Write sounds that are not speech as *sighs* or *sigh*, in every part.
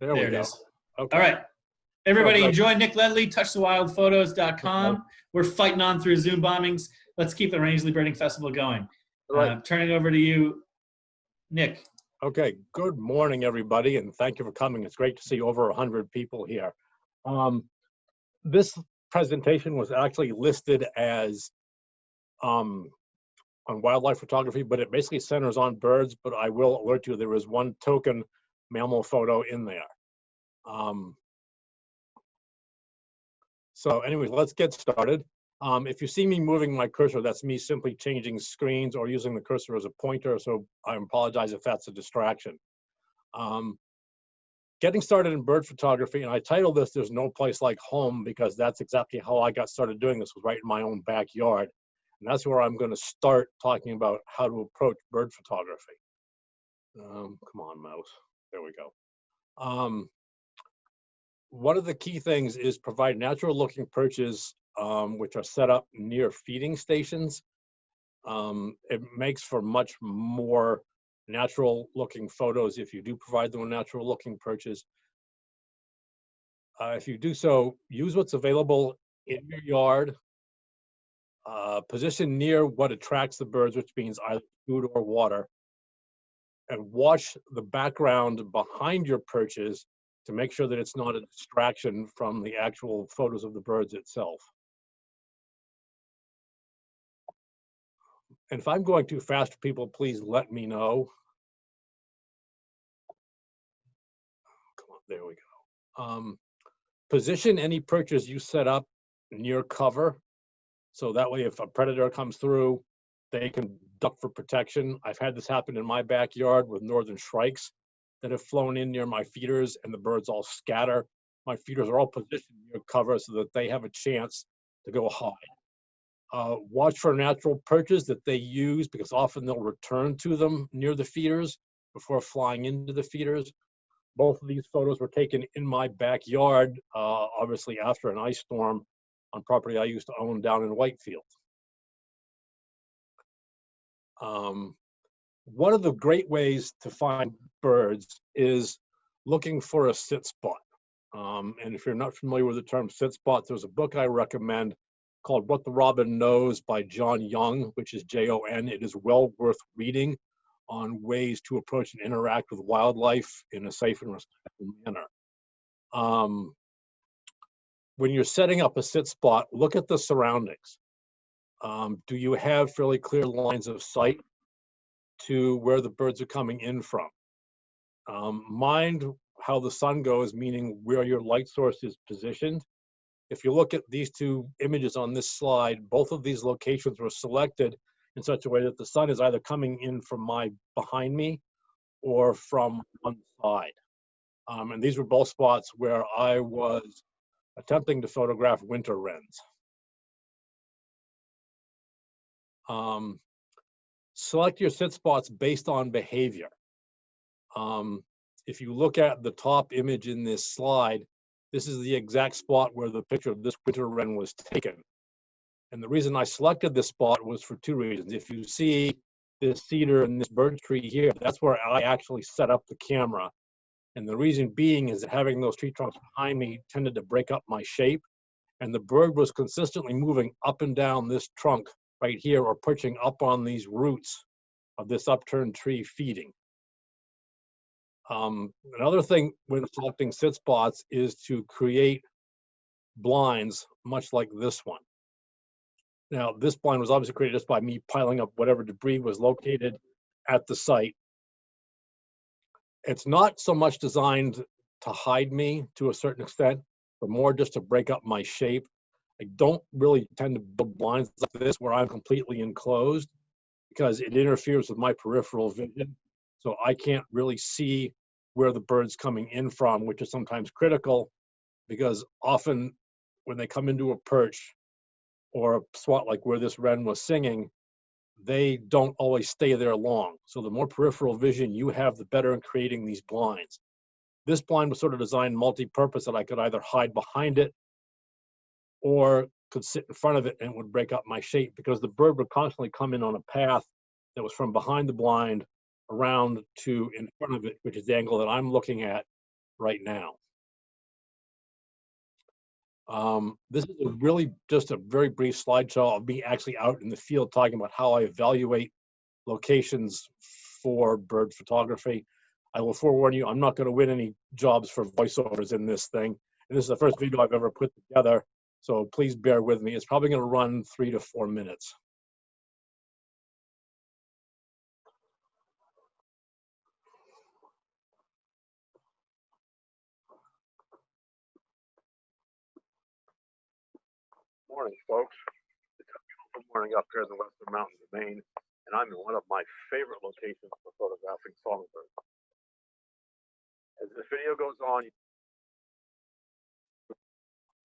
There, There we go. is. Okay. All right. Everybody Okay. enjoy Nick Ledley, touchthewildphotos.com. We're fighting on through Zoom bombings. Let's keep the Rangeley Birding Festival going. All right. Uh, turning over to you, Nick. Okay. Good morning, everybody, and thank you for coming. It's great to see over 100 people here. Um, this presentation was actually listed as um, on wildlife photography, but it basically centers on birds. But I will alert you, there is one token mammal photo in there. Um, so anyways, let's get started. Um, if you see me moving my cursor, that's me simply changing screens or using the cursor as a pointer. So I apologize if that's a distraction. Um, getting started in bird photography, and I titled this "There's No Place Like Home" because that's exactly how I got started doing this. Was right in my own backyard, and that's where I'm going to start talking about how to approach bird photography. Um, come on, mouse. There we go. Um, one of the key things is provide natural looking perches um, which are set up near feeding stations. Um, it makes for much more natural looking photos if you do provide them with natural looking perches. Uh, if you do so, use what's available in your yard. Uh, position near what attracts the birds, which means either food or water. And watch the background behind your perches to make sure that it's not a distraction from the actual photos of the birds itself. And if I'm going too fast people, please let me know. Come on, there we go. Um, position any perches you set up near cover. So that way, if a predator comes through, they can duck for protection. I've had this happen in my backyard with northern shrikes that have flown in near my feeders and the birds all scatter. My feeders are all positioned near cover so that they have a chance to go hide. Uh, watch for natural perches that they use because often they'll return to them near the feeders before flying into the feeders. Both of these photos were taken in my backyard, uh, obviously after an ice storm on property I used to own down in Whitefield. Um, one of the great ways to find birds is looking for a sit spot. Um, and if you're not familiar with the term sit spot, there's a book I recommend called What the Robin Knows by Jon Young, which is J-O-N. It is well worth reading on ways to approach and interact with wildlife in a safe and respectful manner. Um, when you're setting up a sit spot, look at the surroundings. Um, do you have fairly clear lines of sight to where the birds are coming in from? Um, mind how the sun goes, meaning where your light source is positioned. If you look at these two images on this slide, both of these locations were selected in such a way that the sun is either coming in from my behind me or from one side. Um, and these were both spots where I was attempting to photograph winter wrens. Um, select your sit spots based on behavior. Um, if you look at the top image in this slide, this is the exact spot where the picture of this winter wren was taken. And the reason I selected this spot was for two reasons. If you see this cedar and this birch tree here, that's where I actually set up the camera. And the reason being is that having those tree trunks behind me tended to break up my shape. And the bird was consistently moving up and down this trunk right here or perching up on these roots of this upturned tree feeding. Um, another thing when selecting sit spots is to create blinds much like this one. Now, this blind was obviously created just by me piling up whatever debris was located at the site. It's not so much designed to hide me to a certain extent, but more just to break up my shape. I don't really tend to build blinds like this where I'm completely enclosed because it interferes with my peripheral vision. So I can't really see where the bird's coming in from, which is sometimes critical because often when they come into a perch or a spot like where this wren was singing, they don't always stay there long. So the more peripheral vision you have, the better in creating these blinds. This blind was sort of designed multi-purpose that I could either hide behind it or could sit in front of it and it would break up my shape because the bird would constantly come in on a path that was from behind the blind around to in front of it, which is the angle that I'm looking at. right now. Um, this is really just a very brief slideshow of me actually out in the field talking about how I evaluate locations for bird photography. I will forewarn you, I'm not going to win any jobs for voiceovers in this thing. And this is the first video I've ever put together. So please bear with me. It's probably going to run three to four minutes. Morning, folks. It's a beautiful morning up here in the Western Mountains of Maine, and I'm in one of my favorite locations for photographing songbirds. As this video goes on,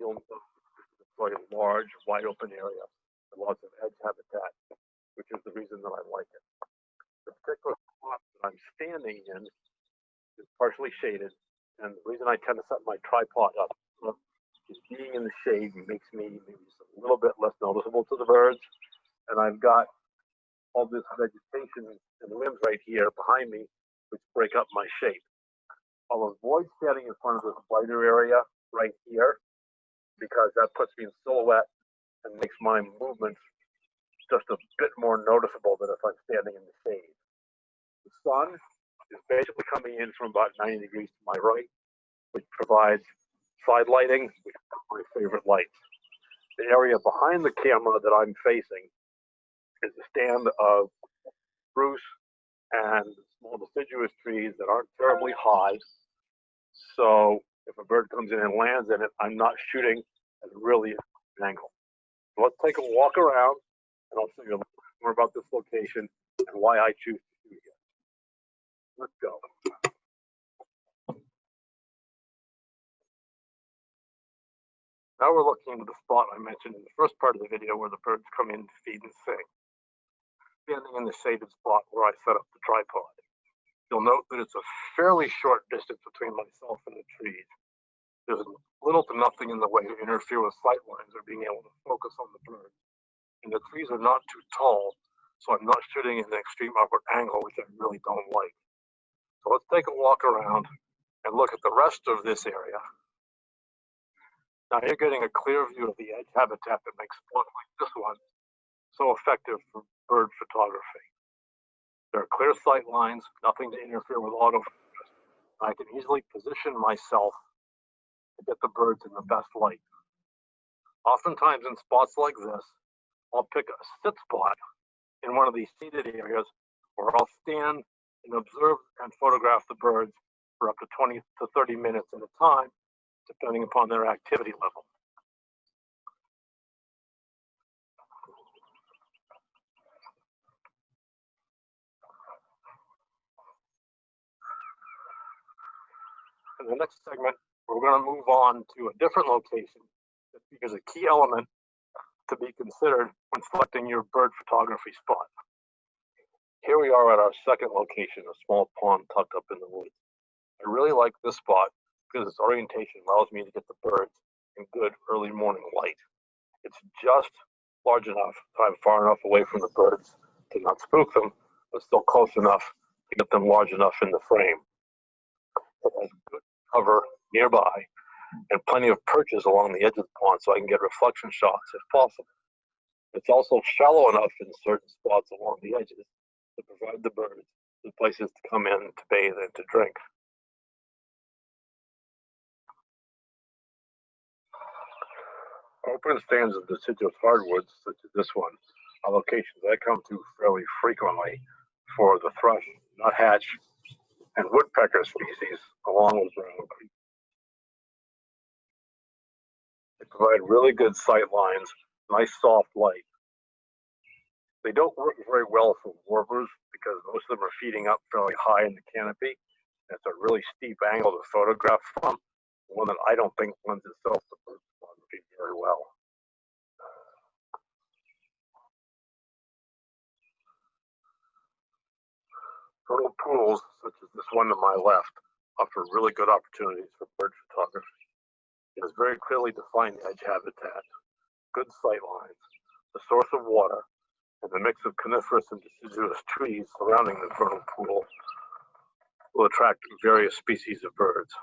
you'll is quite a large, wide open area with lots of edge habitat, which is the reason that I like it. The particular spot that I'm standing in is partially shaded, and the reason I tend to set my tripod up is being in the shade makes me maybe a little bit less noticeable to the birds. And I've got all this vegetation and limbs right here behind me, which break up my shape. I'll avoid standing in front of this lighter area right here because that puts me in silhouette and makes my movements just a bit more noticeable than if I'm standing in the shade. The sun is basically coming in from about 90 degrees to my right, which provides side lighting, which is my favorite light. The area behind the camera that I'm facing is a stand of spruce and small deciduous trees that aren't terribly high. So if a bird comes in and lands in it, I'm not shooting at really angle. So let's take a walk around and I'll show you a little more about this location and why I choose to shoot here. Let's go. Now we're looking into the spot I mentioned in the first part of the video where the birds come in to feed and sing. Standing in the shaded spot where I set up the tripod. You'll note that it's a fairly short distance between myself and the trees. There's little to nothing in the way to interfere with sight lines or being able to focus on the birds. And the trees are not too tall, so I'm not shooting in an extreme upward angle, which I really don't like. So let's take a walk around and look at the rest of this area now you're getting a clear view of the edge habitat that makes spots like this one so effective for bird photography. There are clear sight lines, nothing to interfere with autofocus. I can easily position myself to get the birds in the best light. Oftentimes in spots like this, I'll pick a sit spot in one of these seated areas where I'll stand and observe and photograph the birds for up to 20 to 30 minutes at a time depending upon their activity level. In the next segment, we're going to move on to a different location because a key element to be considered when selecting your bird photography spot. Here we are at our second location, a small pond tucked up in the woods. I really like this spot because its orientation allows me to get the birds in good early morning light. It's just large enough that I'm far enough away from the birds to not spook them, but still close enough to get them large enough in the frame. It has good cover nearby and plenty of perches along the edge of the pond so I can get reflection shots if possible. It's also shallow enough in certain spots along the edges to provide the birds with places to come in to bathe and to drink. Open stands of deciduous hardwoods, such as this one, are locations I come to fairly frequently for the thrush, nuthatch, and woodpecker species, along with creek. Provide really good sight lines, nice soft light. They don't work very well for warblers because most of them are feeding up fairly high in the canopy. It's a really steep angle to photograph from, one that I don't think lends itself to bird photography very well. Vernal pools, such as this one to my left, offer really good opportunities for bird photography. It has very clearly defined edge habitat, good sight lines, the source of water, and the mix of coniferous and deciduous trees surrounding the vernal pool will attract various species of birds.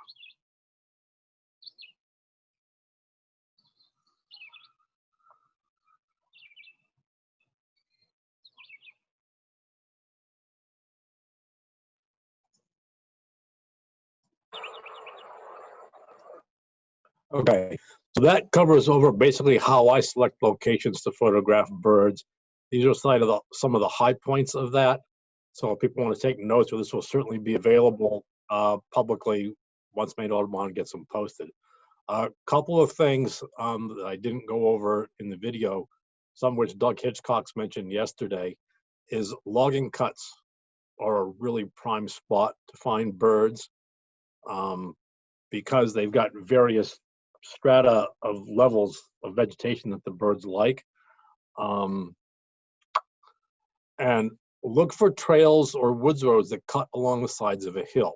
Okay, so that covers over basically how I select locations to photograph birds. These are side of the, some of the high points of that. So if people want to take notes, or this will certainly be available uh, publicly once Maine Audubon gets them posted. A couple of things um, that I didn't go over in the video, some which Doug Hitchcox mentioned yesterday, is logging cuts are a really prime spot to find birds um, because they've got various strata of levels of vegetation that the birds like. Um, and look for trails or woods roads that cut along the sides of a hill.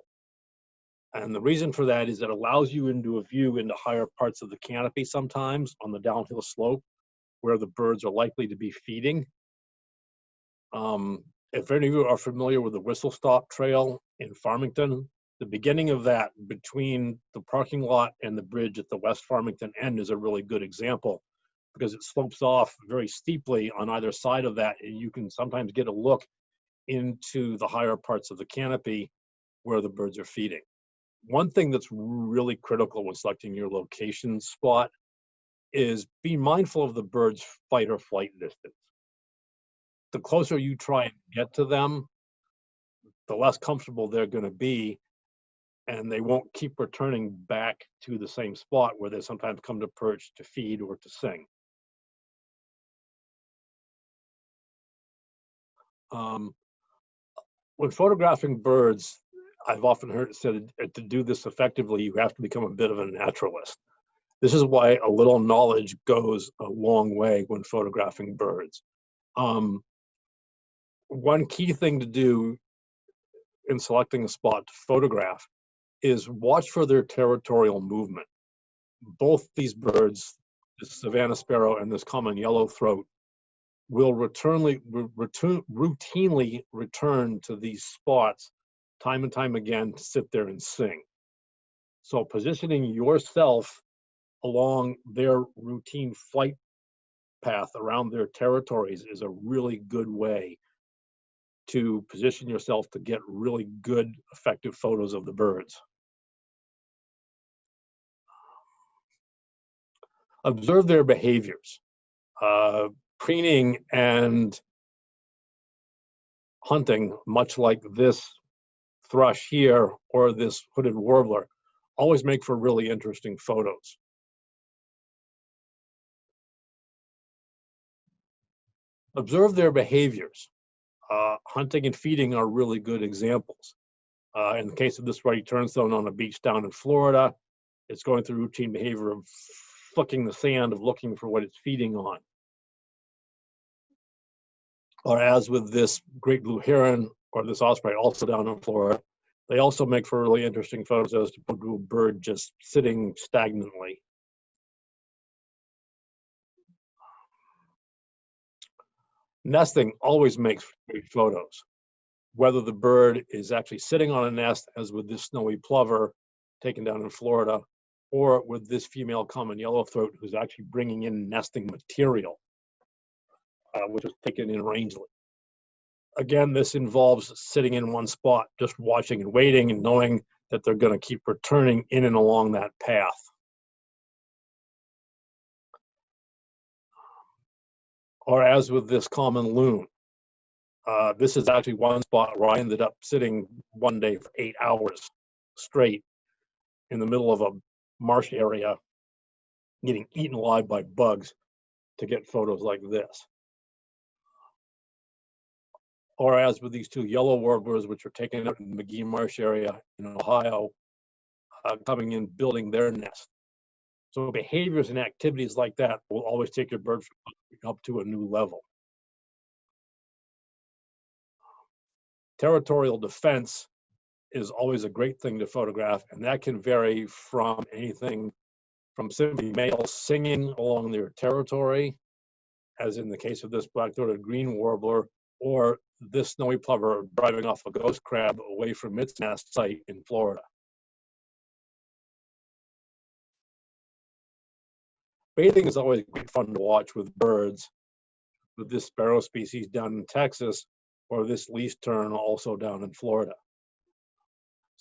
And the reason for that is it allows you into a view into higher parts of the canopy sometimes on the downhill slope where the birds are likely to be feeding. Um, if any of you are familiar with the Whistle Stop Trail in Farmington, the beginning of that between the parking lot and the bridge at the West Farmington end is a really good example because it slopes off very steeply on either side of that and you can sometimes get a look into the higher parts of the canopy where the birds are feeding one thing that's really critical when selecting your location spot is be mindful of the bird's fight or flight distance. The closer you try and get to them, the less comfortable they're going to be, and they won't keep returning back to the same spot where they sometimes come to perch to feed or to sing. Um, when photographing birds, I've often heard it said to do this effectively, you have to become a bit of a naturalist. This is why a little knowledge goes a long way when photographing birds. Um, one key thing to do in selecting a spot to photograph is watch for their territorial movement. Both these birds, the Savannah sparrow and this common yellow throat, will returnly, return, routinely return to these spots time and time again to sit there and sing. So positioning yourself along their routine flight path around their territories is a really good way to position yourself to get really good effective photos of the birds. Observe their behaviors. Uh, preening and hunting, much like this thrush here or this hooded warbler always make for really interesting photos. Observe their behaviors. Uh, hunting and feeding are really good examples. Uh, in the case of this ruddy turnstone on a beach down in Florida, it's going through routine behavior of flicking the sand, of looking for what it's feeding on. Or as with this great blue heron or this osprey also down in Florida. They also make for really interesting photos as to a bird just sitting stagnantly. Nesting always makes great photos. Whether the bird is actually sitting on a nest, as with this snowy plover taken down in Florida, or with this female common yellowthroat who's actually bringing in nesting material, uh, which was taken in Rangeley again, this involves sitting in one spot, just watching and waiting and knowing that they're going to keep returning in and along that path. Or as with this common loon, uh, this is actually one spot where I ended up sitting one day for eight hours straight in the middle of a marsh area, getting eaten alive by bugs to get photos like this or as with these two yellow warblers, which are taken out in the Magee Marsh area in Ohio, uh, coming in, building their nest. So behaviors and activities like that will always take your bird up to a new level. Territorial defense is always a great thing to photograph, and that can vary from anything from simply males singing along their territory, as in the case of this black-throated green warbler, or this snowy plover driving off a ghost crab away from its nest site in Florida. Bathing is always great fun to watch with birds, with this sparrow species down in Texas, or this least tern also down in Florida.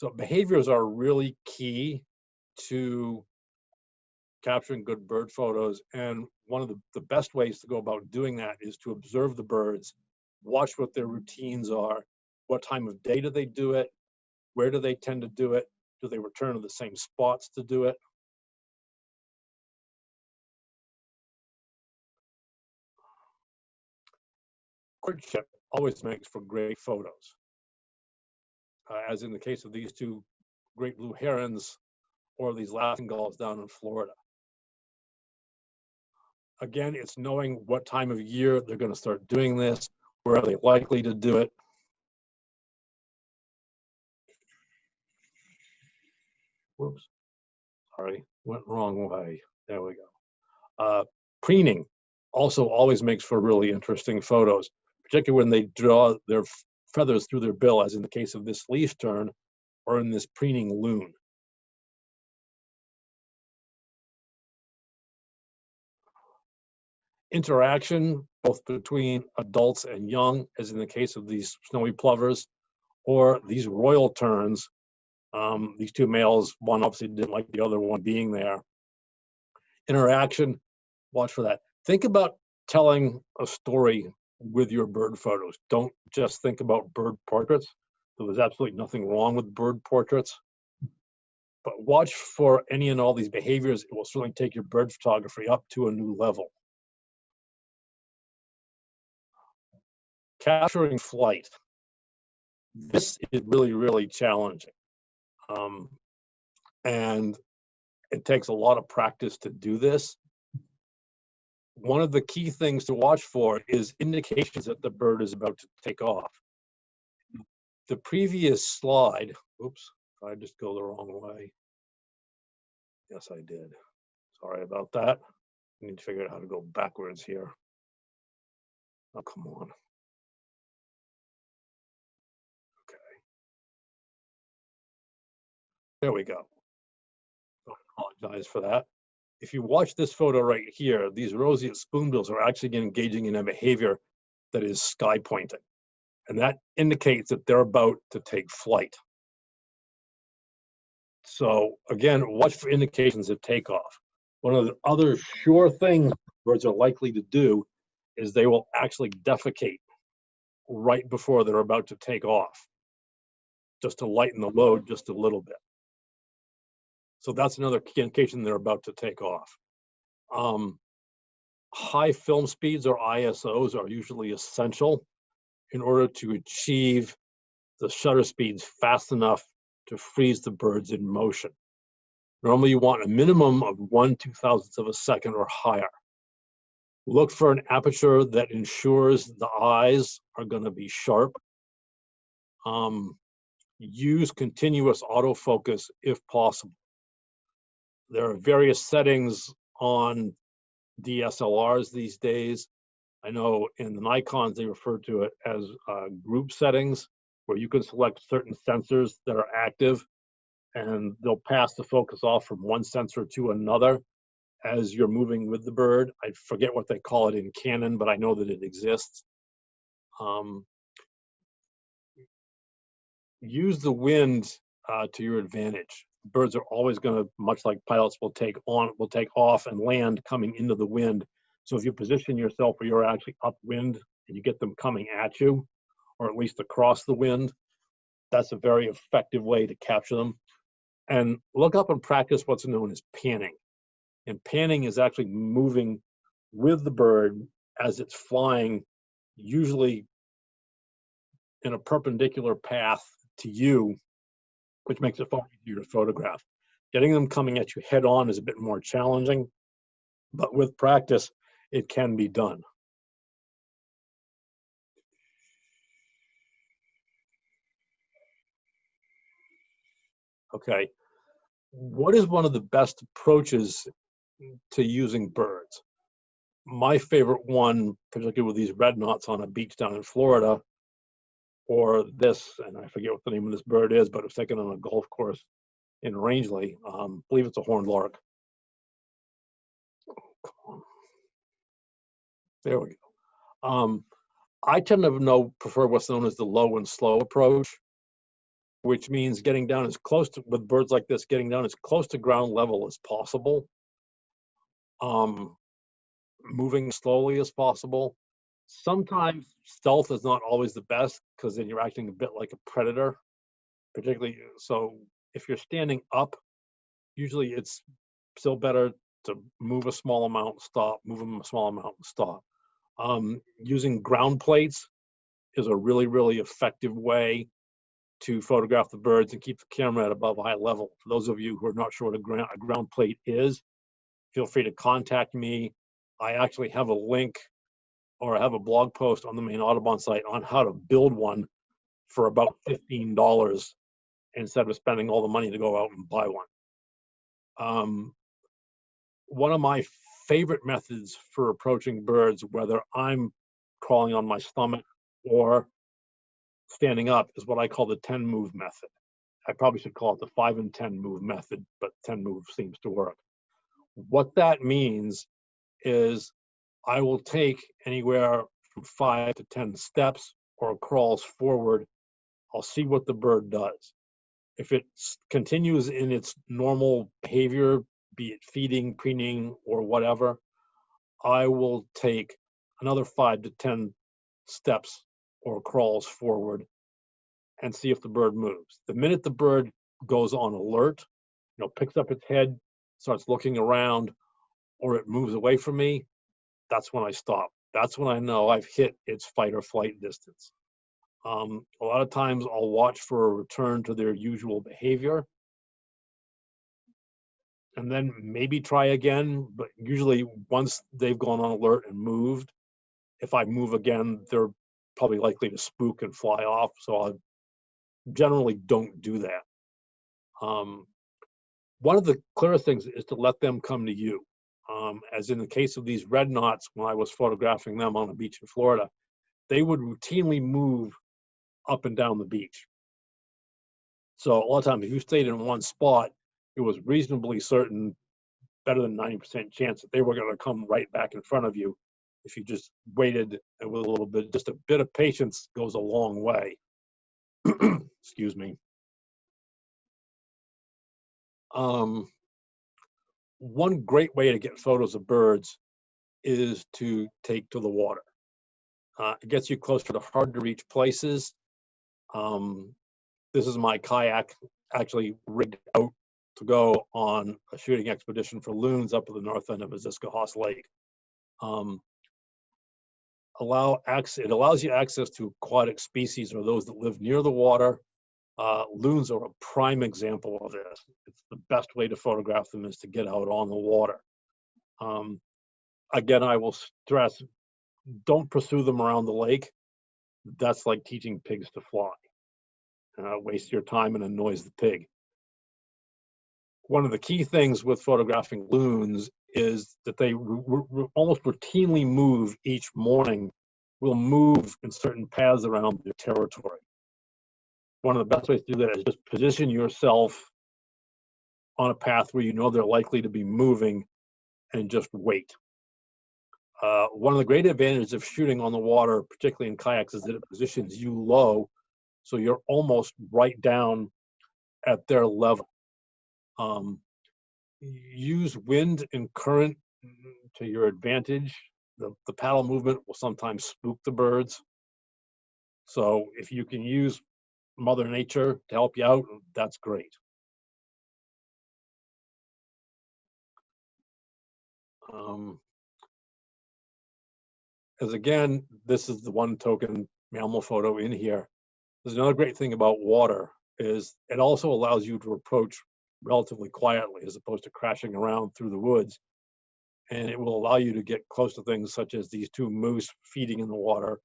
So behaviors are really key to capturing good bird photos. And one of the, the best ways to go about doing that is to observe the birds, watch what their routines are, what time of day do they do it, where do they tend to do it, do they return to the same spots to do it. Courtship always makes for great photos. Uh, as in the case of these two great blue herons or these laughing gulls down in Florida. Again, it's knowing what time of year they're going to start doing this, where are they likely to do it. Whoops, sorry, went wrong way. There we go. Uh, preening also always makes for really interesting photos, particularly when they draw their feathers through their bill, as in the case of this least tern or in this preening loon. Interaction, both between adults and young, as in the case of these snowy plovers, or these royal terns. Um, these two males, one obviously didn't like the other one being there. Interaction, watch for that. Think about telling a story with your bird photos. Don't just think about bird portraits. So there's absolutely nothing wrong with bird portraits. But watch for any and all these behaviors. It will certainly take your bird photography up to a new level. Capturing flight. This is really, really challenging. Um, and it takes a lot of practice to do this one of the key things to watch for is indications that the bird is about to take off. The previous slide, oops, I just go the wrong way. Yes, I did. Sorry about that. I need to figure out how to go backwards here. Oh, come on. Okay. There we go. I apologize for that if you watch this photo right here, these roseate spoonbills are actually engaging in a behavior that is sky pointing. And that indicates that they're about to take flight. So again, watch for indications of takeoff. One of the other sure things birds are likely to do is they will actually defecate right before they're about to take off, just to lighten the load just a little bit. So that's another indication they're about to take off. Um, high film speeds or ISOs are usually essential in order to achieve the shutter speeds fast enough to freeze the birds in motion. Normally you want a minimum of one two thousandths of a second or higher. Look for an aperture that ensures the eyes are going to be sharp. Um, use continuous autofocus if possible there are various settings on DSLRs these days. I know in the Nikons, they refer to it as uh, group settings, where you can select certain sensors that are active and they'll pass the focus off from one sensor to another as you're moving with the bird. I forget what they call it in Canon, but I know that it exists. Um, use the wind uh, to your advantage birds are always going to, much like pilots will take on, will take off and land coming into the wind. So if you position yourself where you're actually upwind and you get them coming at you, or at least across the wind, that's a very effective way to capture them. And look up and practice what's known as panning. And panning is actually moving with the bird as it's flying, usually in a perpendicular path to you which makes it far easier to photograph. Getting them coming at you head on is a bit more challenging, but with practice, it can be done. Okay, what is one of the best approaches to using birds? My favorite one, particularly with these red knots on a beach down in Florida, or this, and I forget what the name of this bird is, but it's taken on a golf course in Rangeley. Um, I believe it's a horned lark. Oh. There we go. Um, I tend to know prefer what's known as the low and slow approach, which means getting down as close to with birds like this, getting down as close to ground level as possible. um, moving slowly as possible. Sometimes stealth is not always the best because then you're acting a bit like a predator, particularly. So if you're standing up, usually it's still better to move a small amount, stop, move them a small amount, stop. Um, using ground plates is a really, really effective way to photograph the birds and keep the camera at above eye level. For those of you who are not sure what a ground, a ground plate is, feel free to contact me. I actually have a link or I have a blog post on the Maine Audubon site on how to build one for about $15 instead of spending all the money to go out and buy one. Um, one of my favorite methods for approaching birds, whether I'm crawling on my stomach or standing up, is what I call the 10 move method. I probably should call it the five and 10 move method, but 10 move seems to work. What that means is I will take anywhere from five to 10 steps or crawls forward. I'll see what the bird does. If it continues in its normal behavior, be it feeding, preening, or whatever, I will take another five to 10 steps or crawls forward and see if the bird moves. The minute the bird goes on alert, you know, picks up its head, starts looking around, or it moves away from me, that's when I stop. That's when I know I've hit its fight or flight distance. Um, a lot of times I'll watch for a return to their usual behavior and then maybe try again. But usually once they've gone on alert and moved, if I move again, they're probably likely to spook and fly off. So I generally don't do that. Um, one of the clearest things is to let them come to you. Um, as in the case of these red knots, when I was photographing them on a beach in Florida, they would routinely move up and down the beach. So a lot of times, if you stayed in one spot, it was reasonably certain, better than 90% chance that they were going to come right back in front of you. If you just waited with a little bit, just a bit of patience goes a long way. *clears throat* Excuse me. Um, one great way to get photos of birds is to take to the water. Uh, it gets you closer to hard to reach places. Um, this is my kayak actually rigged out to go on a shooting expedition for loons up at the north end of Aziscohos Lake. Um, allow access, it allows you access to aquatic species or those that live near the water. Uh, loons are a prime example of this. It's the best way to photograph them is to get out on the water. Um, again, I will stress, don't pursue them around the lake. That's like teaching pigs to fly. Uh, waste your time and annoys the pig. One of the key things with photographing loons is that they almost routinely move each morning, will move in certain paths around their territory. One of the best ways to do that is just position yourself on a path where you know they're likely to be moving and just wait. Uh, one of the great advantages of shooting on the water, particularly in kayaks, is that it positions you low, so you're almost right down at their level. Um, use wind and current to your advantage. The, the paddle movement will sometimes spook the birds. So if you can use Mother Nature to help you out, that's great. Um, as again, this is the one token mammal photo in here. There's another great thing about water is it also allows you to approach relatively quietly as opposed to crashing around through the woods. And it will allow you to get close to things such as these two moose feeding in the water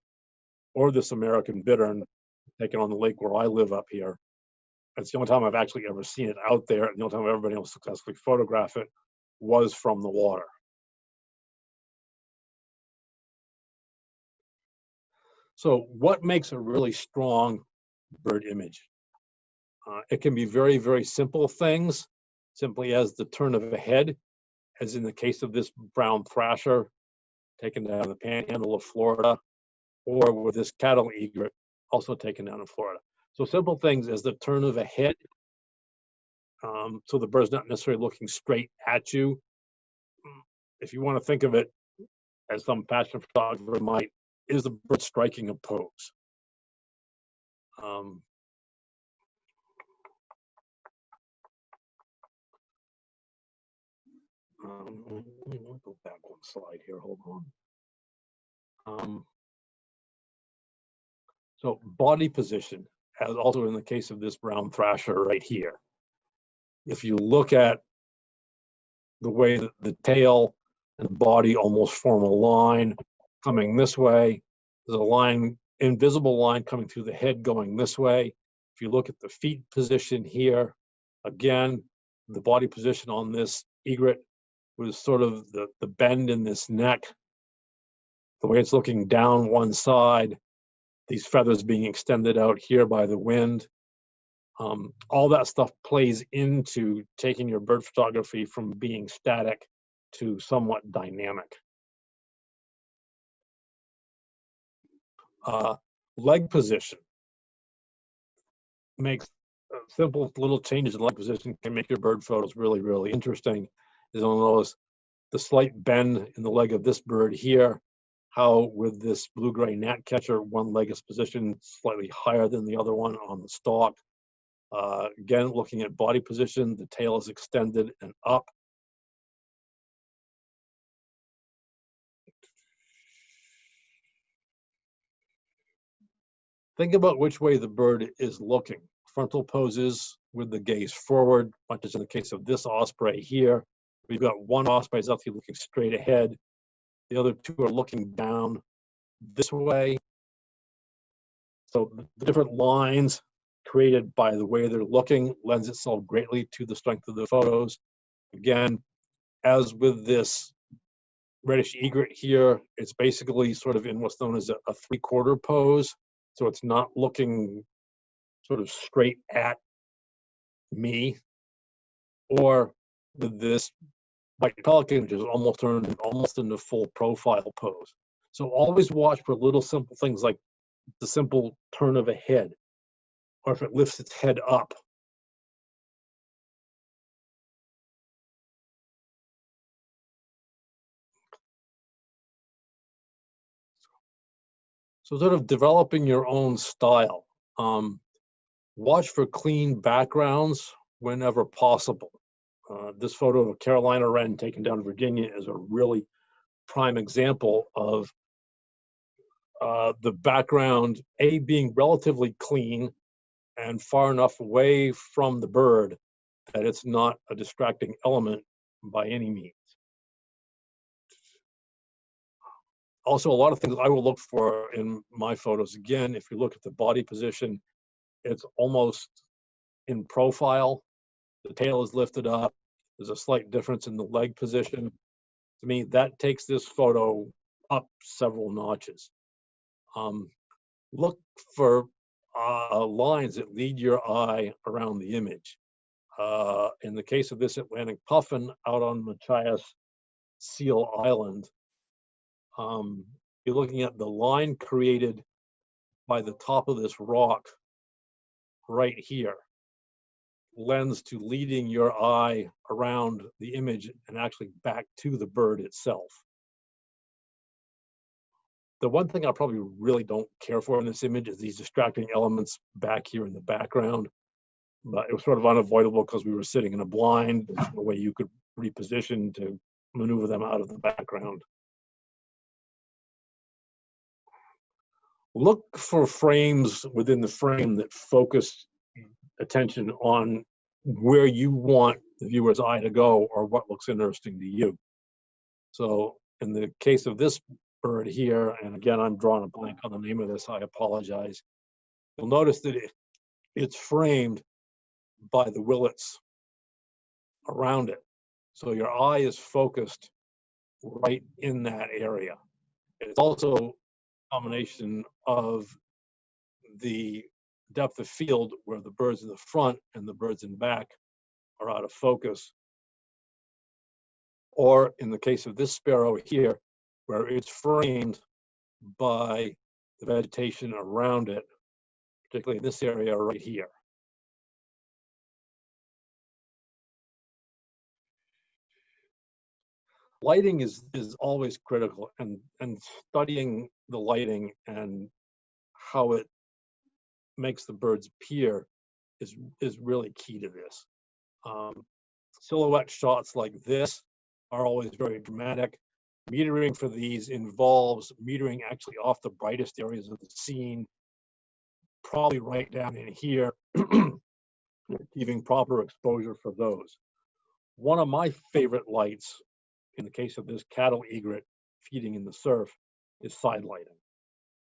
or this American bittern taken on the lake where I live up here. It's the only time I've actually ever seen it out there. And the only time I've ever been able to successfully photograph it was from the water. So what makes a really strong bird image? Uh, it can be very, very simple things, simply as the turn of a head, as in the case of this brown thrasher taken down the panhandle of Florida, or with this cattle egret also taken down in Florida. So simple things as the turn of a head, um, so the bird's not necessarily looking straight at you. if you want to think of it as some fashion photographer might, is the bird striking a pose? Um, um, let me go back one slide here, hold on. Um, so body position, as also in the case of this brown thrasher right here. If you look at the way that the tail and the body almost form a line coming this way, there's a line, invisible line coming through the head going this way. If you look at the feet position here, again, the body position on this egret was sort of the, the bend in this neck, the way it's looking down one side, these feathers being extended out here by the wind. Um, all that stuff plays into taking your bird photography from being static to somewhat dynamic. Uh, leg position makes uh, simple little changes in leg position can make your bird photos really, really interesting. Is on those the slight bend in the leg of this bird here, how with this blue-gray gnatcatcher, one leg is positioned slightly higher than the other one on the stalk. Uh, again, looking at body position, the tail is extended and up. Think about which way the bird is looking. Frontal poses with the gaze forward, much as in the case of this osprey here. We've got one osprey is looking straight ahead. The other two are looking down this way. So the different lines created by the way they're looking lends itself greatly to the strength of the photos. Again, as with this reddish egret here, it's basically sort of in what's known as a, a three-quarter pose. So it's not looking sort of straight at me. Or with this which is almost turned almost into full profile pose. So always watch for little simple things like the simple turn of a head, or if it lifts its head up. So sort of developing your own style. Um, watch for clean backgrounds whenever possible. Uh, this photo of a Carolina wren taken down in Virginia is a really prime example of uh, the background, A, being relatively clean and far enough away from the bird that it's not a distracting element by any means. Also, a lot of things I will look for in my photos. Again, if you look at the body position, it's almost in profile the tail is lifted up. There's a slight difference in the leg position. To me, that takes this photo up several notches. Um, look for uh, lines that lead your eye around the image. Uh, in the case of this Atlantic puffin out on Machias Seal Island, um, you're looking at the line created by the top of this rock right here lends to leading your eye around the image and actually back to the bird itself. The one thing I probably really don't care for in this image is these distracting elements back here in the background. But it was sort of unavoidable because we were sitting in a blind, there's no way you could reposition to maneuver them out of the background. Look for frames within the frame that focus attention on where you want the viewer's eye to go or what looks interesting to you. So in the case of this bird here, and again, I'm drawing a blank on the name of this, I apologize. You'll notice that it, it's framed by the willets around it. So your eye is focused right in that area. It's also a combination of the depth of field where the birds in the front and the birds in back are out of focus. Or in the case of this sparrow here, where it's framed by the vegetation around it, particularly in this area right here. lighting is is always critical and and studying the lighting and how it makes the birds appear is is really key to this. Um, silhouette shots like this are always very dramatic. Metering for these involves metering actually off the brightest areas of the scene probably right down in here *clears throat* giving proper exposure for those. One of my favorite lights in the case of this cattle egret feeding in the surf, is side lighting.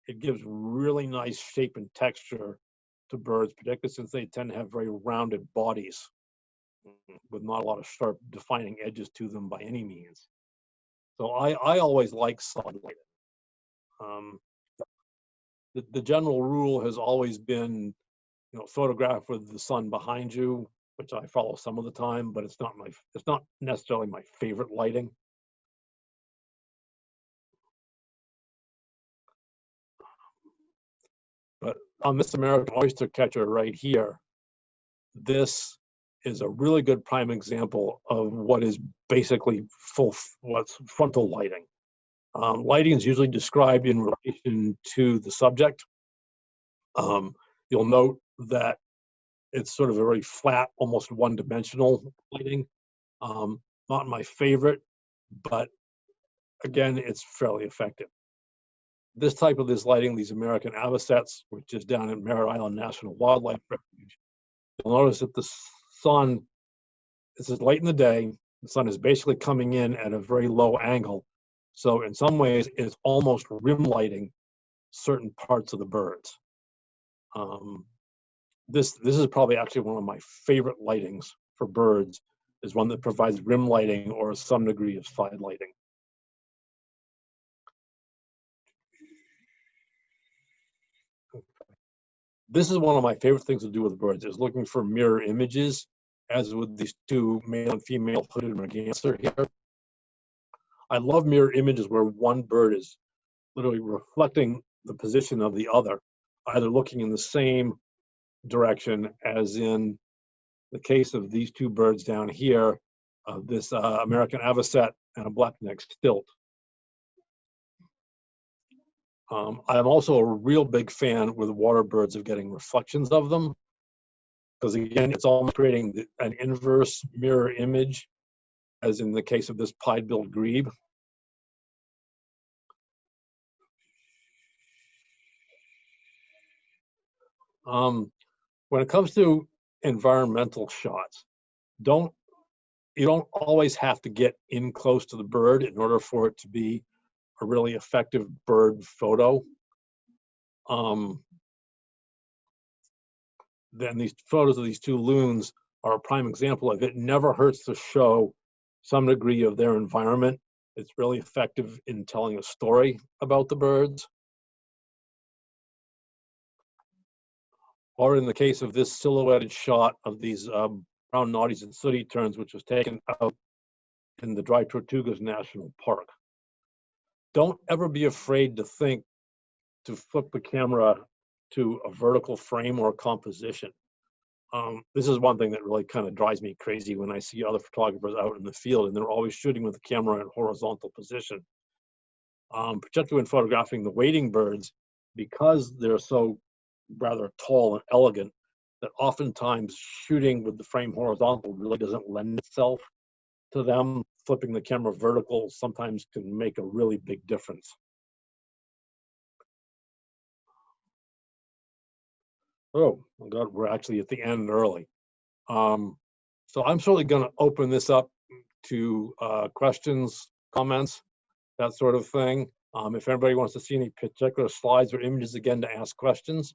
It gives really nice shape and texture to birds, particularly since they tend to have very rounded bodies with not a lot of sharp defining edges to them by any means. So I, I always like side lighting. Um, the, the general rule has always been, you know, photograph with the sun behind you, which I follow some of the time, but it's not my, it's not necessarily my favorite lighting. On this American oyster catcher right here, this is a really good prime example of what is basically full, what's frontal lighting. Um, lighting is usually described in relation to the subject. Um, you'll note that it's sort of a very flat, almost one-dimensional lighting. Um, not my favorite, but again, it's fairly effective this type of this lighting, these American avocets, which is down at Merritt Island National Wildlife Refuge, you'll notice that the sun, this is late in the day, the sun is basically coming in at a very low angle. So in some ways, it's almost rim lighting certain parts of the birds. Um, this, this is probably actually one of my favorite lightings for birds, is one that provides rim lighting or some degree of side lighting. This is one of my favorite things to do with birds is looking for mirror images as with these two male and female hooded merganser here. I love mirror images where one bird is literally reflecting the position of the other, either looking in the same direction as in the case of these two birds down here, uh, this uh, American avocet and a blackneck stilt. Um, I'm also a real big fan with water birds of getting reflections of them. Because again, it's almost creating an inverse mirror image, as in the case of this pied-billed grebe. Um, when it comes to environmental shots, don't you don't always have to get in close to the bird in order for it to be a really effective bird photo. Um, then these photos of these two loons are a prime example of it never hurts to show some degree of their environment. It's really effective in telling a story about the birds. Or in the case of this silhouetted shot of these um, brown noddies and sooty terns, which was taken out in the Dry Tortugas National Park don't ever be afraid to think to flip the camera to a vertical frame or composition. Um, this is one thing that really kind of drives me crazy when I see other photographers out in the field and they're always shooting with the camera in horizontal position. Um, particularly when photographing the wading birds, because they're so rather tall and elegant, that oftentimes shooting with the frame horizontal really doesn't lend itself to them flipping the camera vertical sometimes can make a really big difference. Oh, my God, we're actually at the end early. Um, so I'm certainly going to open this up to uh, questions, comments, that sort of thing. Um, if anybody wants to see any particular slides or images again to ask questions,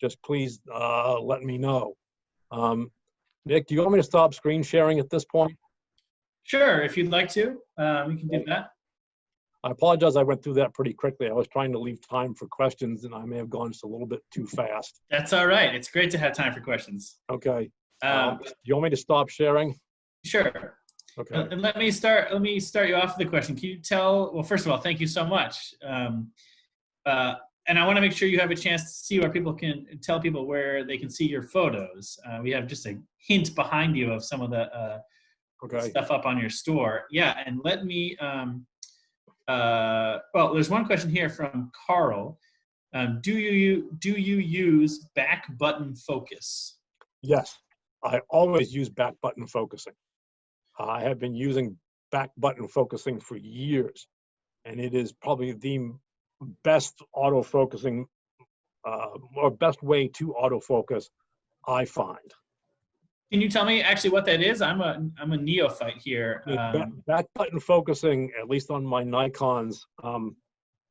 just please uh, let me know. Um, Nick, do you want me to stop screen sharing at this point? Sure, if you'd like to, um, we can do that. I apologize, I went through that pretty quickly. I was trying to leave time for questions and I may have gone just a little bit too fast. That's all right. It's great to have time for questions. Okay. Um, Um, do you want me to stop sharing? sure. Okay. Uh, And let me start. Let me start you off with a question. Can you tell? Well, first of all, thank you so much. Um, uh, and I want to make sure you have a chance to see where people can tell people where they can see your photos. Uh, we have just a hint behind you of some of the uh, Okay. stuff up on your store. Yeah, and let me. Um, uh, well, there's one question here from Carl. Um, do you do you use back button focus? Yes, I always use back button focusing. I have been using back button focusing for years, and it is probably the best auto focusing uh, or best way to autofocus I find. Can you tell me actually what that is? I'm a I'm a neophyte here. Um, back button focusing, at least on my Nikons, um,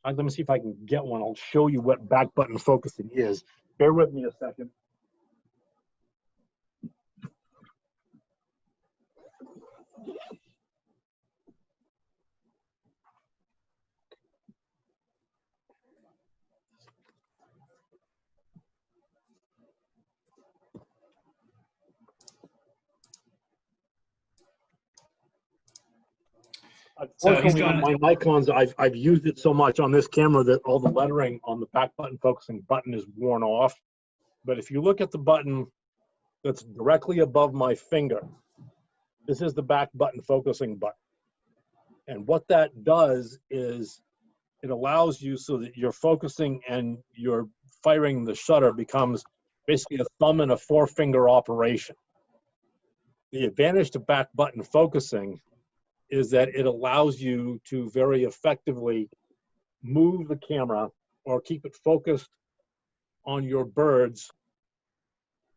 let me see if I can get one. I'll show you what back button focusing is. Bear with me a second. Unfortunately, my Nikons, I've, I've used it so much on this camera that all the lettering on the back button focusing button is worn off. But if you look at the button that's directly above my finger, this is the back button focusing button. And what that does is it allows you so that you're focusing and you're firing the shutter becomes basically a thumb and a forefinger operation. The advantage to back button focusing is that it allows you to very effectively move the camera or keep it focused on your birds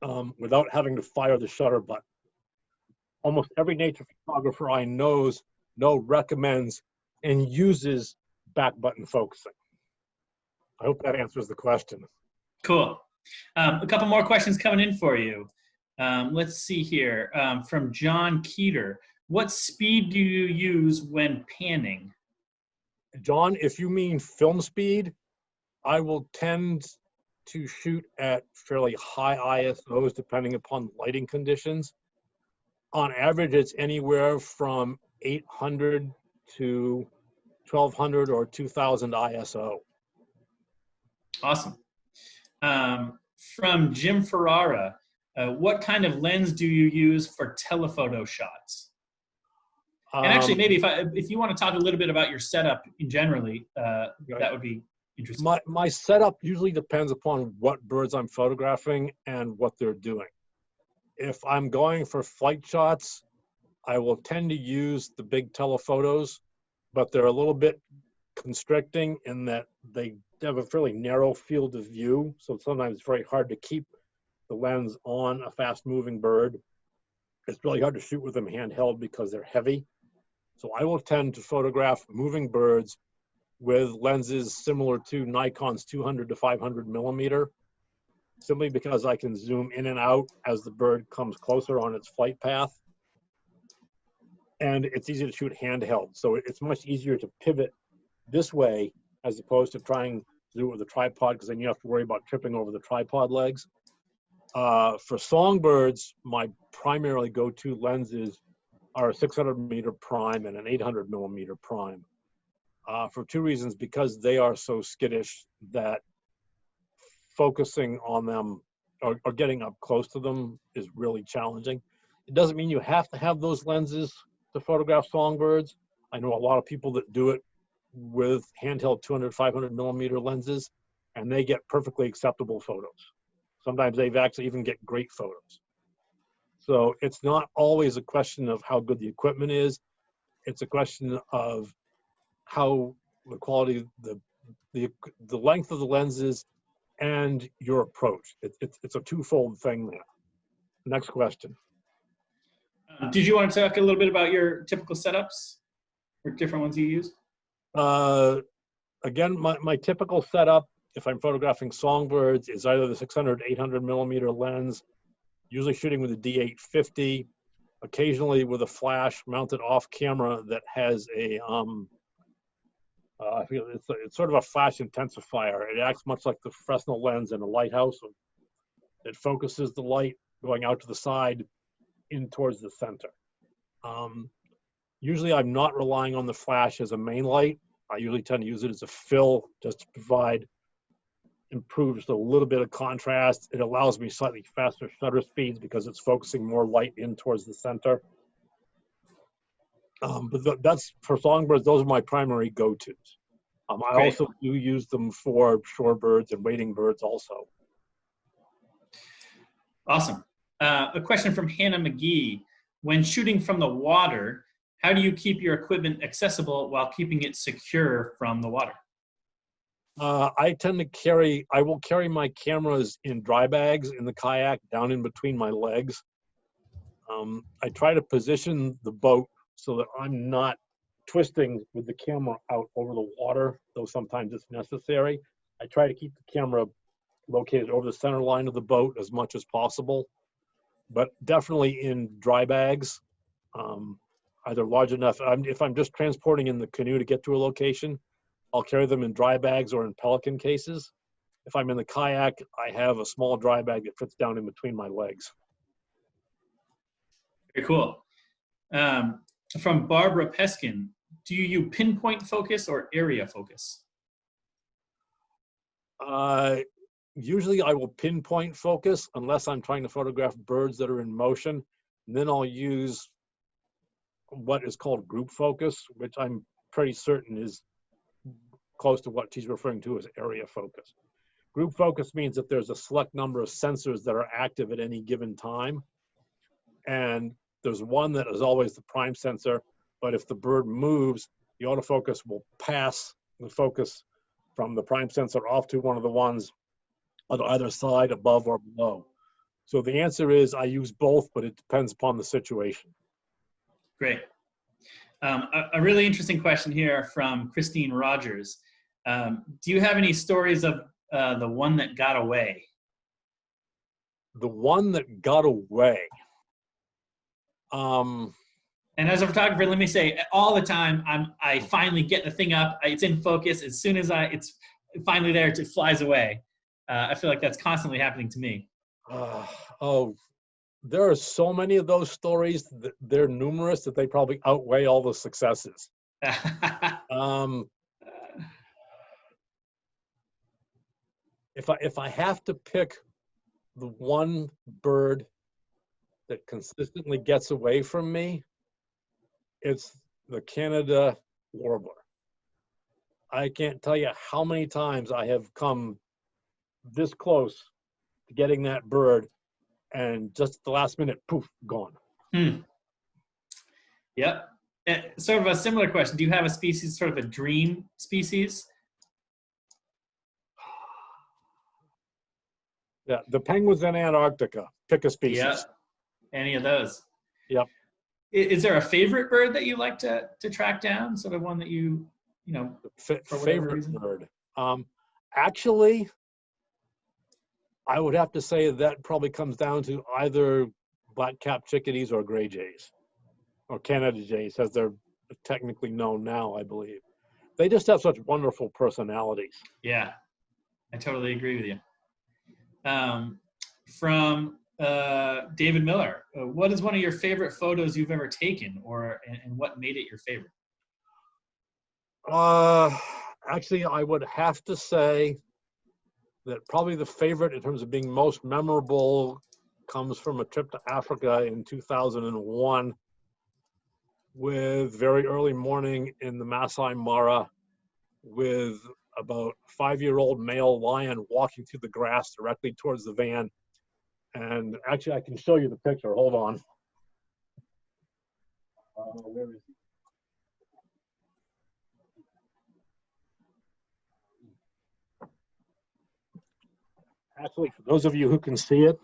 um, without having to fire the shutter button. Almost every nature photographer I knows know recommends and uses back button focusing. I hope that answers the question. Cool. Um, a couple more questions coming in for you. Um, let's see here um, from John Keeter. What speed do you use when panning? John, if you mean film speed, I will tend to shoot at fairly high ISOs depending upon lighting conditions. On average, it's anywhere from 800 to 1200 or 2000 ISO. Awesome. Um, from Jim Ferrara, uh, what kind of lens do you use for telephoto shots? And actually, Um, maybe if I, if you want to talk a little bit about your setup in generally, uh, that would be interesting. My, my setup usually depends upon what birds I'm photographing and what they're doing. If I'm going for flight shots, I will tend to use the big telephotos, but they're a little bit constricting in that they have a fairly narrow field of view. So sometimes it's very hard to keep the lens on a fast moving bird. It's really hard to shoot with them handheld because they're heavy. So I will tend to photograph moving birds with lenses similar to Nikon's 200 to 500 millimeter, simply because I can zoom in and out as the bird comes closer on its flight path. And it's easy to shoot handheld, so it's much easier to pivot this way as opposed to trying to do it with a tripod, because then you have to worry about tripping over the tripod legs. Uh, for songbirds, my primarily go-to lenses are a 600 meter prime and an 800 millimeter prime uh, for two reasons because they are so skittish that focusing on them or, or getting up close to them is really challenging. It doesn't mean you have to have those lenses to photograph songbirds. I know a lot of people that do it with handheld 200, 500 millimeter lenses, and they get perfectly acceptable photos. Sometimes they've actually even get great photos. So it's not always a question of how good the equipment is. It's a question of how the quality, the the the length of the lenses, and your approach. It, it's it's a twofold thing there. Next question. Uh, did you want to talk a little bit about your typical setups or different ones you use? Uh, again, my, my typical setup, if I'm photographing songbirds, is either the 600, 800 millimeter lens, usually shooting with a D850, occasionally with a flash mounted off camera that has a, um, uh, it's, a, it's sort of a flash intensifier. It acts much like the Fresnel lens in a lighthouse. It focuses the light going out to the side in towards the center. Um, usually I'm not relying on the flash as a main light. I usually tend to use it as a fill just to provide improves a little bit of contrast. It allows me slightly faster shutter speeds because it's focusing more light in towards the center. Um, but th- that's for songbirds. Those are my primary go-tos. Um, I Great. also do use them for shorebirds and wading birds also. Awesome. Uh, a question from Hannah McGee. When shooting from the water, how do you keep your equipment accessible while keeping it secure from the water? Uh, I tend to carry, I will carry my cameras in dry bags in the kayak down in between my legs. Um, I try to position the boat so that I'm not twisting with the camera out over the water, though sometimes it's necessary. I try to keep the camera located over the center line of the boat as much as possible, but definitely in dry bags. Um, either large enough, I'm, if I'm just transporting in the canoe to get to a location, I'll carry them in dry bags or in pelican cases. If I'm in the kayak, I have a small dry bag that fits down in between my legs. Very cool. Um, from Barbara Peskin, do you pinpoint focus or area focus? Uh, usually I will pinpoint focus unless I'm trying to photograph birds that are in motion. And then I'll use what is called group focus, which I'm pretty certain is close to what she's referring to as area focus. Group focus means that there's a select number of sensors that are active at any given time. And there's one that is always the prime sensor, but if the bird moves, the autofocus will pass the focus from the prime sensor off to one of the ones on either side, above or below. So the answer is I use both, but it depends upon the situation. Great. Um, a, a really interesting question here from Christine Rogers. Um, do you have any stories of uh, the one that got away? The one that got away. Um, And as a photographer, let me say, all the time, I'm I finally get the thing up. It's in focus. As soon as I it's finally there, it flies away. Uh, I feel like that's constantly happening to me. uh, *sighs* oh, there are so many of those stories. That they're numerous that they probably outweigh all the successes. *laughs* Um, if I if I have to pick the one bird that consistently gets away from me, it's the Canada warbler. I can't tell you how many times I have come this close to getting that bird, and just at the last minute, poof, gone. Hmm. Yep. Uh, sort of a similar question. Do you have a species, sort of a dream species? Yeah, the penguins in Antarctica. Pick a species. Yeah. Any of those? Yep. Is there a favorite bird that you like to to track down? Sort of one that you, you know, For favorite reason? bird. Um, actually, I would have to say that probably comes down to either black-capped chickadees or gray jays, or Canada jays, as they're technically known now, I believe. They just have such wonderful personalities. yeah, I totally agree with you. Um, from uh, David Miller, uh, what is one of your favorite photos you've ever taken, or and, and what made it your favorite? Uh, actually, I would have to say that probably the favorite in terms of being most memorable comes from a trip to Africa in 2001 with very early morning in the Masai Mara with about five-year-old male lion walking through the grass directly towards the van. And actually, I can show you the picture. Hold on. Uh, where is he? actually, for those of you who can see it,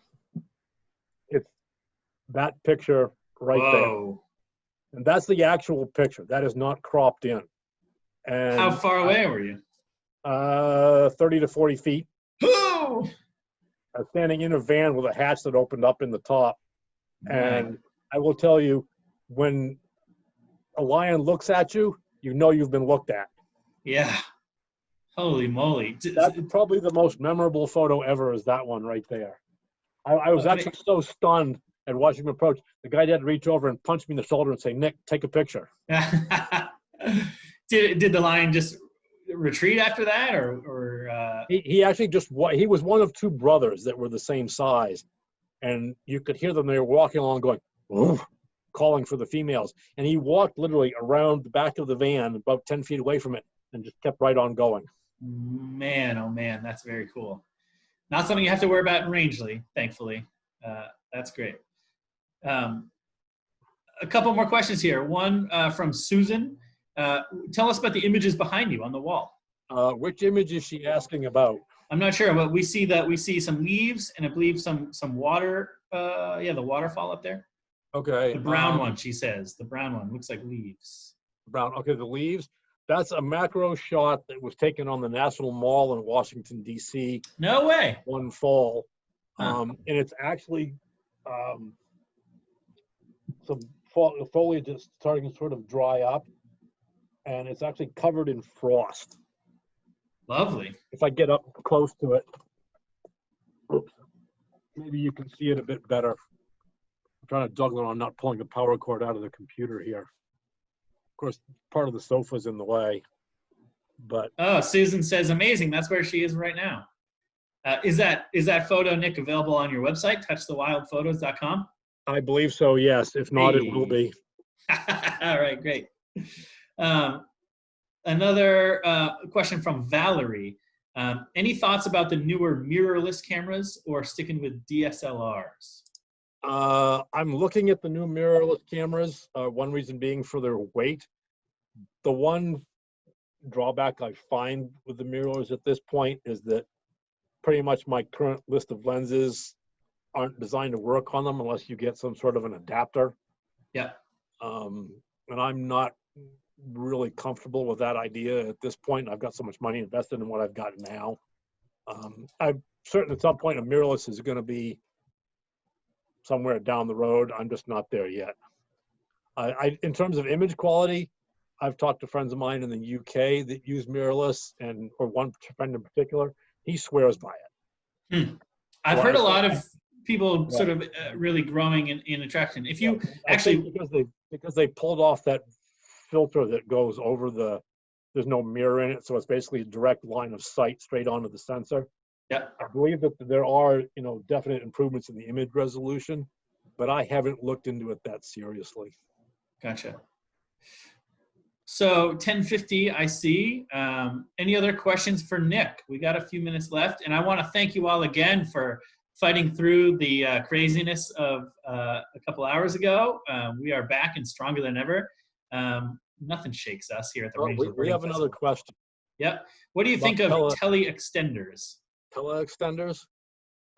it's that picture right there. Whoa! And that's the actual picture. That is not cropped in. And How far away were you? Uh, 30 to 40 feet. Oh! I'm standing in a van with a hatch that opened up in the top. And I will tell you, when a lion looks at you, you know you've been looked at. Yeah. Holy moly. That's probably the most memorable photo ever is that one right there. I, I was actually so stunned at watching him approach. The guy had to reach over and punch me in the shoulder and say, Nick, take a picture. *laughs* did, did the lion just retreat after that or, or uh, He, he actually just he was one of two brothers that were the same size. And you could hear them, they were walking along going, calling for the females. And he walked literally around the back of the van, about 10 feet away from it, and just kept right on going. Man, oh man, that's very cool. Not something you have to worry about in Rangeley, thankfully. Uh, that's great. Um, a couple more questions here. One uh, from Susan. Uh, tell us about the images behind you on the wall. Uh, which image is she asking about? I'm not sure, but we see that we see some leaves and I believe some some water. Uh, yeah, the waterfall up there. Okay. The brown um, one, she says. The brown one looks like leaves. Brown. Okay, the leaves. That's a macro shot that was taken on the National Mall in Washington D.C. No way. one fall, Huh. um, and it's actually um, some foliage is starting to sort of dry up, and it's actually covered in frost. Lovely. If I get up close to it, oops, maybe you can see it a bit better. I'm trying to juggle it on not pulling the power cord out of the computer here. Of course, part of the sofa's in the way, but Oh, Susan says amazing. That's where she is right now. Uh, is that is that photo, Nick, available on your website, touchthewildphotos.com? I believe so. Yes, if not, it will be. *laughs* All right, great. Um, another uh, question from Valerie. Um, any thoughts about the newer mirrorless cameras or sticking with DSLRs? Uh, I'm looking at the new mirrorless cameras. Uh, one reason being for their weight. The one drawback I find with the mirrorless at this point is that pretty much my current list of lenses aren't designed to work on them unless you get some sort of an adapter. Yeah. Um, and I'm not really comfortable with that idea at this point. I've got so much money invested in what I've got now. Um, I'm certain at some point a mirrorless is going to be somewhere down the road. I'm just not there yet. I, I, in terms of image quality, I've talked to friends of mine in the UK that use mirrorless, and or one friend in particular, he swears by it. I've Well, heard I a lot of people Yeah. sort of uh, really growing in, in attraction. If you think actually- because they because they pulled off that filter that goes over the there's no mirror in it, so it's basically a direct line of sight straight onto the sensor. Yeah. I believe that there are you know definite improvements in the image resolution, but I haven't looked into it that seriously. Gotcha. So 1050, I see. Um, any other questions for Nick? We got a few minutes left, and I want to thank you all again for fighting through the uh, craziness of uh, a couple hours ago. Um, we are back and stronger than ever. Um, nothing shakes us here at the Oh, we, we have another question. Yep. What do you think of tele- extenders? tele extenders?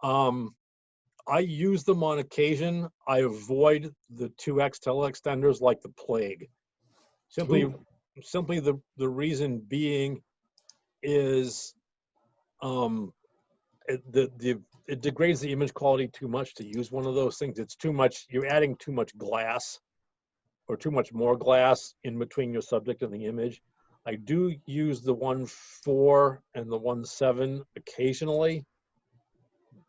Um, I use them on occasion. I avoid the 2x tele extenders like the plague. Simply, Ooh. simply the, the reason being is um, it, the, the, it degrades the image quality too much to use one of those things. It's too much, you're adding too much glass or too much more glass in between your subject and the image. I do use the one four and the one seven occasionally.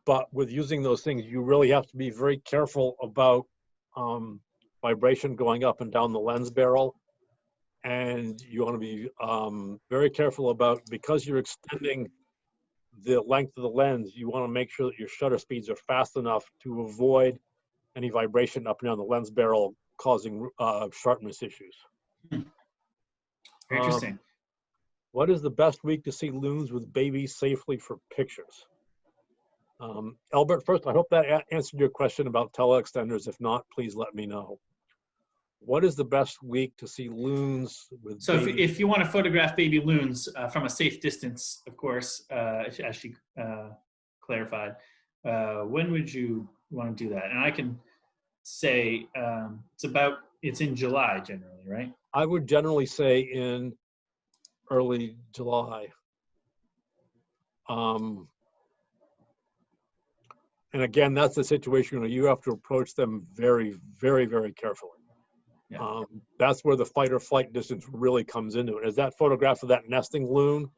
But with using those things, you really have to be very careful about um, vibration going up and down the lens barrel. And you want to be um, very careful about, because you're extending the length of the lens, you want to make sure that your shutter speeds are fast enough to avoid any vibration up and down the lens barrel causing uh, sharpness issues. Very Um, Interesting. What is the best week to see loons with babies safely for pictures? Um, Albert, first, I hope that answered your question about teleextenders. If not, please let me know. What is the best week to see loons with So if, if you want to photograph baby loons uh, from a safe distance, of course, uh, as- as she uh, clarified, uh, when would you want to do that? And I can say um, it's about it's in July generally, right? I would generally say in early July. Um, and again, that's the situation where you have to approach them very, very, very carefully. Yeah. Um, that's where the fight or flight distance really comes into it. Is that photograph of that nesting loon?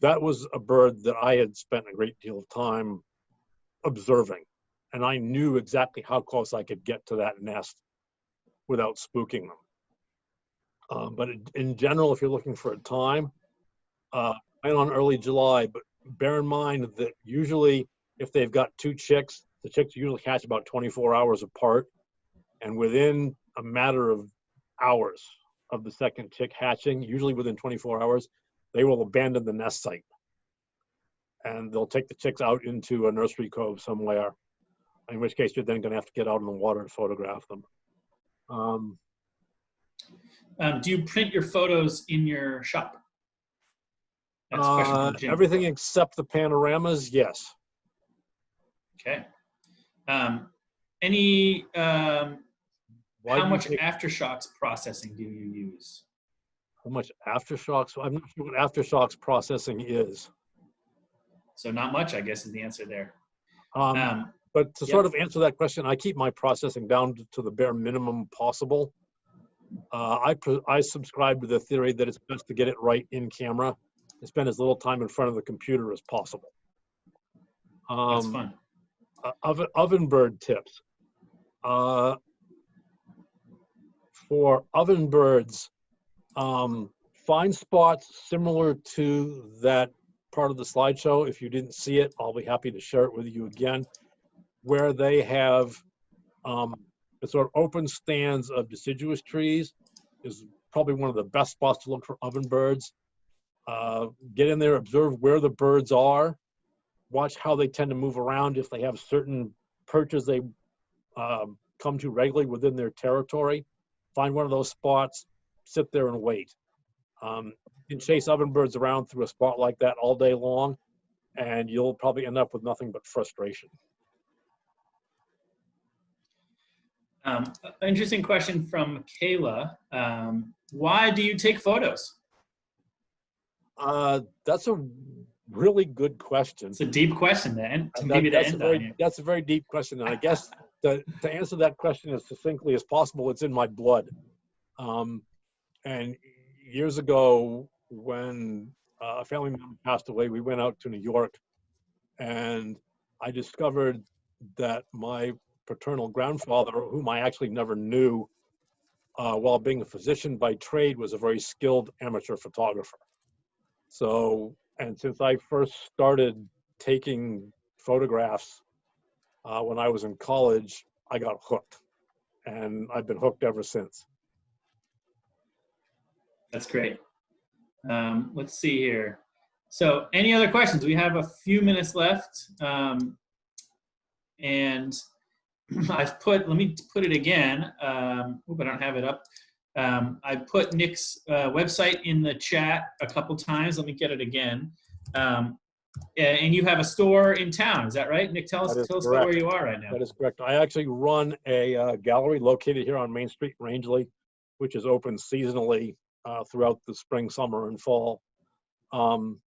That was a bird that I had spent a great deal of time observing, and I knew exactly how close I could get to that nest without spooking them. Um, but in- general, if you're looking for a time, uh, plan on early July. But bear in mind that usually, if they've got two chicks, the chicks usually hatch about 24 hours apart. And within a matter of hours of the second chick hatching, usually within 24 hours, they will abandon the nest site. And they'll take the chicks out into a nursery cove somewhere, in which case you're then going to have to get out in the water and photograph them. Um, Um, do you print your photos in your shop? That's a question uh, everything except the panoramas, yes. Okay. Um, any, um, how much aftershocks processing do you use? how much aftershocks? I'm not sure what aftershocks processing is. So not much, I guess, is the answer there. Um, Um, But to sort of answer that question, I keep my processing down to- the bare minimum possible. Uh, I, I subscribe to the theory that it's best to get it right in camera and spend as little time in front of the computer as possible. that's Um, fun. uh, oven, oven bird tips. Uh, for oven birds, um, find spots similar to that part of the slideshow. If you didn't see it, I'll be happy to share it with you again, where they have um, sort of open stands of deciduous trees is probably one of the best spots to look for oven birds. Uh, get in there, observe where the birds are, watch how they tend to move around if they have certain perches they um, come to regularly within their territory. Find one of those spots, sit there and wait. Um, you can chase ovenbirds around through a spot like that all day long, and you'll probably end up with nothing but frustration. Um, interesting question from Kayla. Um, why do you take photos? Uh, that's a really good question. It's a deep question to end, to That- that's, a very, that's a very deep question, and I guess to, to answer that question as succinctly as possible, it's in my blood. Um, and years ago, when uh, a family member passed away, we went out to New York, and I discovered that my paternal grandfather, whom I actually never knew, uh, while being a physician by trade, was a very skilled amateur photographer. So, and since I first started taking photographs uh, when I was in college, I got hooked, and I've been hooked ever since. That's great. Um, let's see here. So, any other questions? We have a few minutes left. Um, and *clears throat* I've put, let me put it again. Um, oop, I don't have it up. Um, I put Nick's uh, website in the chat a couple times. Let me get it again. Um, and you have a store in town, is that right? Nick, tell us, tell us where you are right now. That is correct. I actually run a uh, gallery located here on Main Street, Rangeley, which is open seasonally uh, throughout the spring, summer, and fall. Um,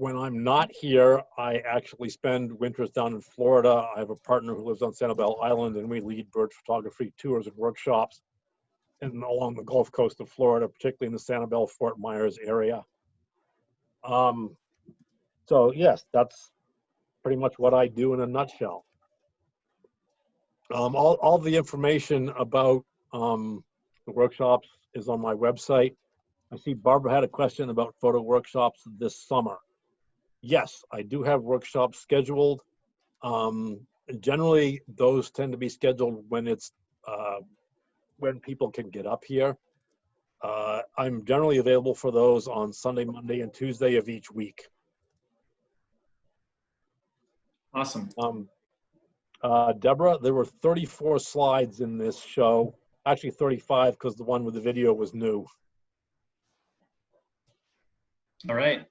when I'm not here, I actually spend winters down in Florida. I have a partner who lives on Sanibel Island, and we lead bird photography tours and workshops and along the Gulf Coast of Florida, particularly in the Sanibel Fort Myers area. Um, so yes, that's pretty much what I do in a nutshell. Um, all, all the information about um, the workshops is on my website. I see Barbara had a question about photo workshops this summer. Yes, I do have workshops scheduled. Um, generally, those tend to be scheduled when it's uh, when people can get up here. Uh, I'm generally available for those on Sunday, Monday, and Tuesday of each week. Awesome. Um, uh, Deborah, there were 34 slides in this show. Actually, 35 because the one with the video was new. All right.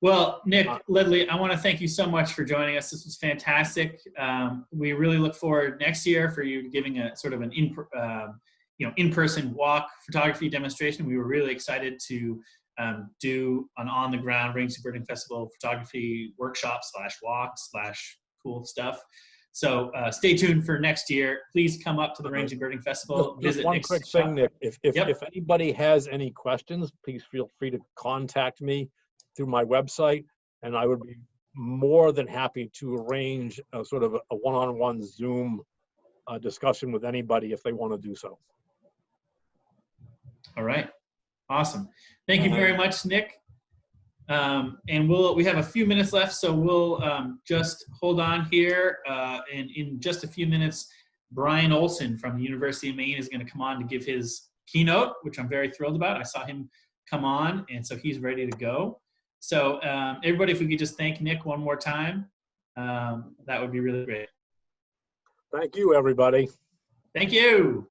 Well, Nick, Uh, Ledley, I want to thank you so much for joining us. This was fantastic. Um, we really look forward next year for you giving a sort of an in, um, you know, in-person walk photography demonstration. We were really excited to um, do an on-the-ground Rangeley Birding Festival photography workshop slash walk slash cool stuff. So uh, stay tuned for next year. Please come up to the Okay. Rangeley Birding Festival. Just- Just visit one Nick's quick shop. thing, Nick. If, if, Yep. if anybody has any questions, please feel free to contact me through my website, and I would be more than happy to arrange a sort of a one-on-one Zoom uh, discussion with anybody if they want to do so. All right, awesome. Thank you very much, Nick. Um, and we'll we have a few minutes left, so we'll um, just hold on here. Uh, and in just a few minutes, Brian Olsen from the University of Maine is going to come on to give his keynote, which I'm very thrilled about. I saw him come on, and so he's ready to go. So um, everybody, if we could just thank Nick one more time, um, that would be really great. Thank you, everybody. Thank you.